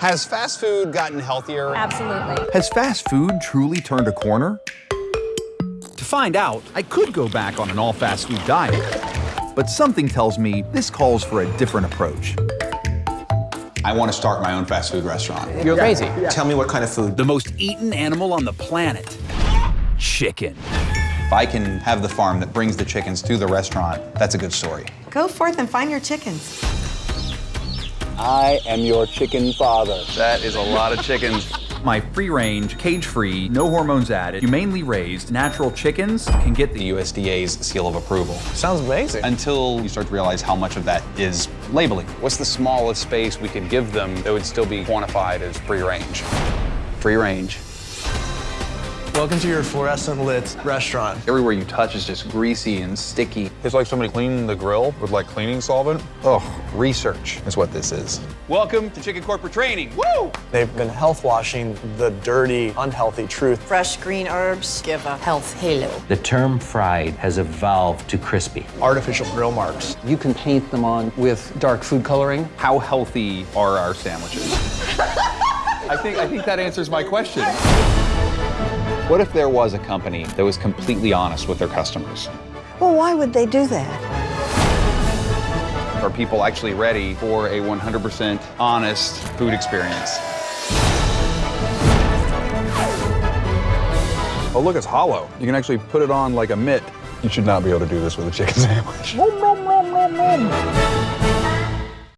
Has fast food gotten healthier? Absolutely. Has fast food truly turned a corner? To find out, I could go back on an all fast food diet. But something tells me this calls for a different approach. I want to start my own fast food restaurant. You're crazy. Tell me what kind of food. The most eaten animal on the planet chicken. If I can have the farm that brings the chickens to the restaurant, that's a good story. Go forth and find your chickens. I am your chicken father. That is a lot of chickens. My free range, cage free, no hormones added, humanely raised natural chickens can get the The USDA's seal of approval. Sounds amazing. Until you start to realize how much of that is labeling. What's the smallest space we could give them that would still be quantified as free-range? free range? Free range. Welcome to your fluorescent lit restaurant. Everywhere you touch is just greasy and sticky. It's like somebody cleaning the grill with like cleaning solvent. Oh, research is what this is. Welcome to Chicken Corporate Training. Woo! They've been health washing the dirty, unhealthy truth. Fresh green herbs give a health halo. The term fried has evolved to crispy. Artificial grill marks. You can paint them on with dark food coloring. How healthy are our sandwiches? I think I think that answers my question. What if there was a company that was completely honest with their customers? Well, why would they do that? Are people actually ready for a 100% honest food experience? Oh, look, it's hollow. You can actually put it on like a mitt. You should not be able to do this with a chicken sandwich.